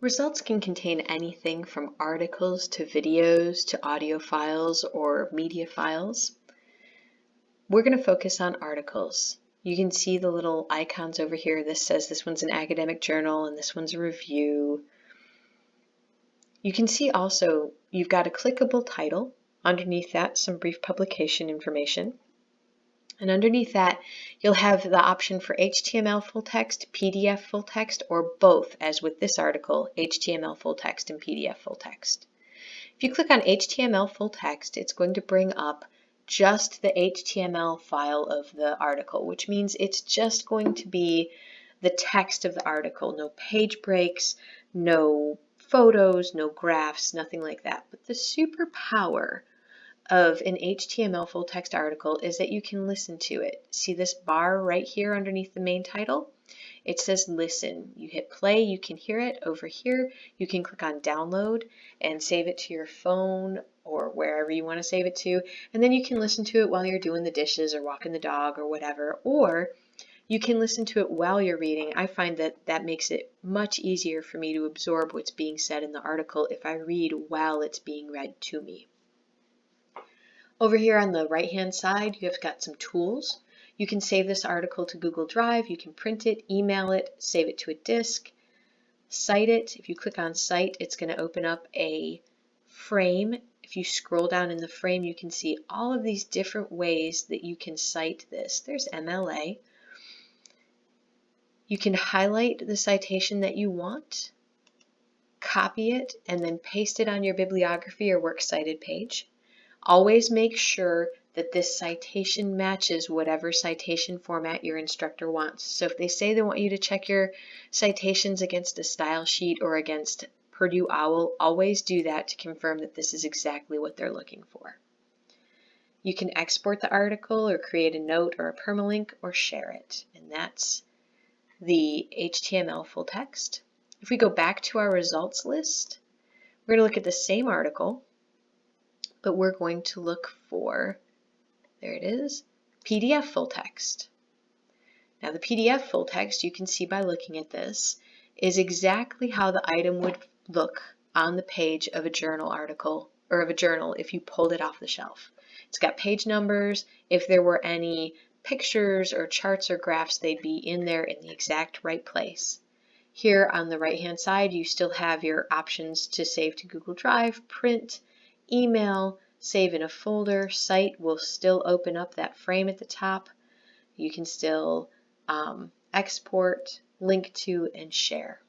Results can contain anything from articles to videos to audio files or media files. We're going to focus on articles. You can see the little icons over here. This says this one's an academic journal and this one's a review. You can see also you've got a clickable title. Underneath that, some brief publication information. And underneath that, you'll have the option for HTML full text, PDF full text, or both, as with this article, HTML full text and PDF full text. If you click on HTML full text, it's going to bring up just the HTML file of the article, which means it's just going to be the text of the article, no page breaks, no photos, no graphs, nothing like that. But the superpower of an HTML full text article is that you can listen to it. See this bar right here underneath the main title? It says listen. You hit play, you can hear it. Over here, you can click on download and save it to your phone or wherever you want to save it to. And then you can listen to it while you're doing the dishes or walking the dog or whatever. Or you can listen to it while you're reading. I find that that makes it much easier for me to absorb what's being said in the article if I read while it's being read to me. Over here on the right hand side, you have got some tools. You can save this article to Google Drive, you can print it, email it, save it to a disk, cite it. If you click on cite, it's going to open up a frame. If you scroll down in the frame, you can see all of these different ways that you can cite this. There's MLA. You can highlight the citation that you want, copy it, and then paste it on your bibliography or works cited page. Always make sure that this citation matches whatever citation format your instructor wants. So if they say they want you to check your citations against a style sheet or against Purdue OWL, always do that to confirm that this is exactly what they're looking for. You can export the article or create a note or a permalink or share it. And that's the HTML full text. If we go back to our results list, we're going to look at the same article but we're going to look for, there it is, PDF full text. Now the PDF full text, you can see by looking at this, is exactly how the item would look on the page of a journal article or of a journal if you pulled it off the shelf. It's got page numbers. If there were any pictures or charts or graphs, they'd be in there in the exact right place. Here on the right hand side, you still have your options to save to Google Drive, print, email, save in a folder, cite will still open up that frame at the top. You can still um, export, link to, and share.